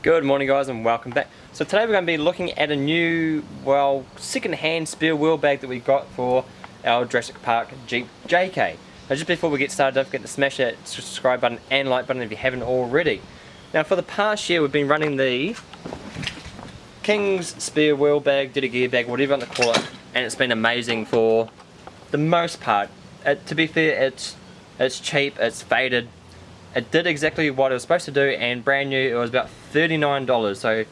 Good morning guys and welcome back. So today we're going to be looking at a new, well, second-hand spare wheel bag that we got for our Jurassic Park Jeep JK. Now just before we get started, don't forget to smash that subscribe button and like button if you haven't already. Now for the past year we've been running the King's spare wheel bag, Ditty gear bag, whatever you want to call it, and it's been amazing for the most part. It, to be fair, it's, it's cheap, it's faded, it did exactly what it was supposed to do and brand new, it was about $39. So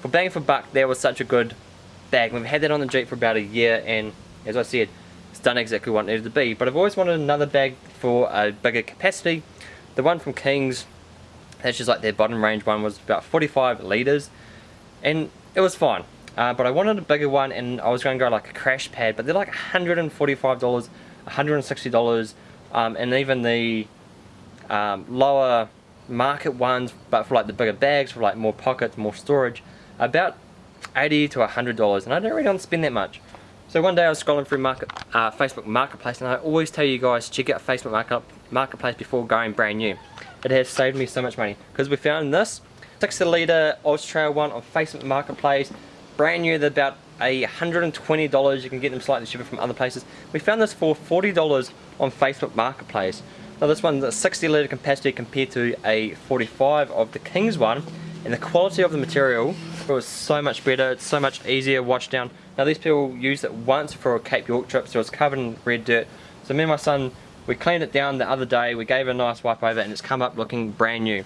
for bang for buck, that was such a good bag. We've had that on the Jeep for about a year and as I said, it's done exactly what it needed to be. But I've always wanted another bag for a bigger capacity. The one from Kings, that's just like their bottom range one, was about 45 litres and it was fine. Uh, but I wanted a bigger one and I was going to go like a crash pad, but they're like $145, $160, um, and even the um, lower market ones but for like the bigger bags for like more pockets more storage about 80 to 100 dollars and I don't really want to spend that much. So one day I was scrolling through market, uh, Facebook Marketplace and I always tell you guys check out Facebook market, Marketplace before going brand new. It has saved me so much money because we found this 60 litre Australia one on Facebook Marketplace brand new they're about a $120 you can get them slightly cheaper from other places. We found this for $40 on Facebook Marketplace now this one's a 60 litre capacity compared to a 45 of the King's one and the quality of the material was so much better, it's so much easier wash down. Now these people used it once for a Cape York trip so it's covered in red dirt. So me and my son, we cleaned it down the other day, we gave it a nice wipe over and it's come up looking brand new.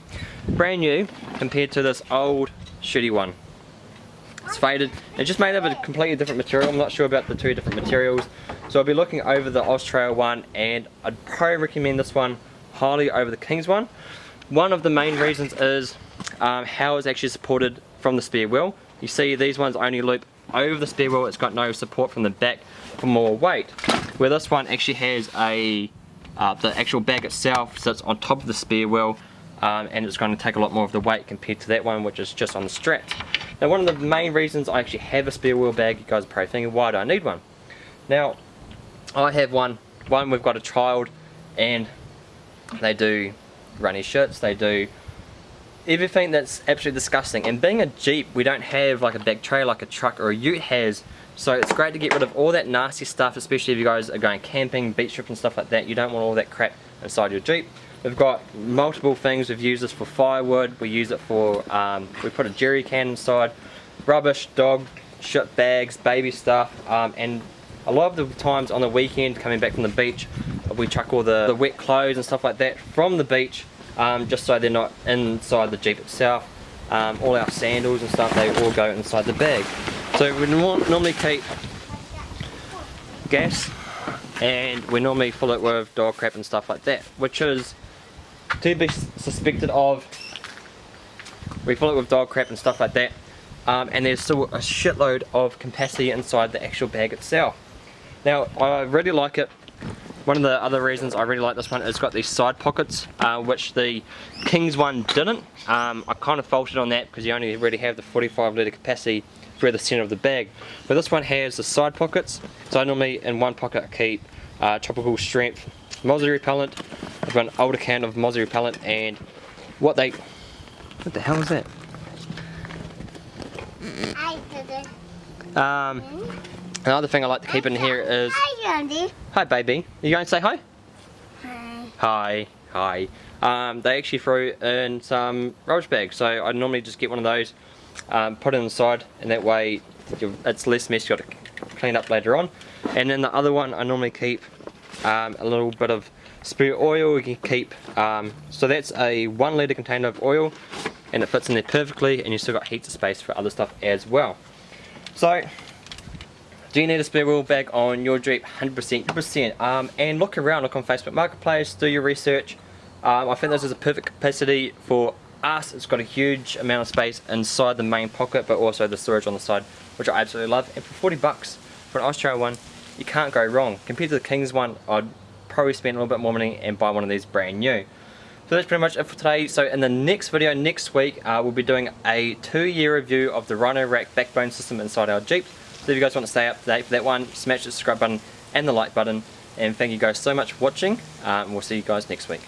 Brand new compared to this old shitty one. It's faded. It's just made of a completely different material. I'm not sure about the two different materials. So I'll be looking over the Australia one and I'd probably recommend this one highly over the King's one. One of the main reasons is um, how it's actually supported from the spare wheel. You see these ones only loop over the spare wheel, it's got no support from the back for more weight. Where this one actually has a, uh, the actual bag itself sits on top of the spare wheel um, and it's going to take a lot more of the weight compared to that one which is just on the strap. Now one of the main reasons I actually have a spare wheel bag, you guys are probably thinking, why do I need one? Now I have one, one we've got a child and they do runny shirts, they do everything that's absolutely disgusting. And being a Jeep, we don't have like a big tray like a truck or a ute has. So it's great to get rid of all that nasty stuff, especially if you guys are going camping, beach trips and stuff like that. You don't want all that crap inside your Jeep. We've got multiple things. We've used this for firewood. We use it for, um, we put a jerry can inside, rubbish, dog, shit bags, baby stuff, um, and a lot of the times on the weekend coming back from the beach. We chuck all the, the wet clothes and stuff like that from the beach um, just so they're not inside the Jeep itself. Um, all our sandals and stuff they all go inside the bag. So we normally keep gas and we normally fill it with dog crap and stuff like that which is to be suspected of. We fill it with dog crap and stuff like that um, and there's still a shitload of capacity inside the actual bag itself now I really like it. One of the other reasons I really like this one is it's got these side pockets uh, which the King's one didn't. Um, I kind of faulted on that because you only really have the 45 litre capacity through the centre of the bag. But this one has the side pockets. So I normally in one pocket I keep uh, tropical strength mozzie repellent. I've got an older can of mozzie repellent and what they... What the hell is that? I did Um, Another thing I like to keep in here is... Hi, Andy. Hi, baby. Are you going to say hi? Hi. Hi. Hi. Um, they actually throw in some rubbish bags, so I normally just get one of those, um, put it inside, and that way it's less mess you got to clean up later on. And then the other one I normally keep um, a little bit of spare oil. You can keep, um, so that's a one litre container of oil, and it fits in there perfectly, and you still got heaps of space for other stuff as well. So do you need a spare wheel bag on your Jeep? 100%, 100%. Um, and look around, look on Facebook Marketplace, do your research. Um, I think this is a perfect capacity for us. It's got a huge amount of space inside the main pocket, but also the storage on the side, which I absolutely love. And for 40 bucks for an Australia one, you can't go wrong. Compared to the King's one, I'd probably spend a little bit more money and buy one of these brand new. So that's pretty much it for today. So in the next video, next week, uh, we'll be doing a two-year review of the Rhino-Rack backbone system inside our Jeep. So if you guys want to stay up to date for that one, smash the subscribe button and the like button. And thank you guys so much for watching. Um, we'll see you guys next week.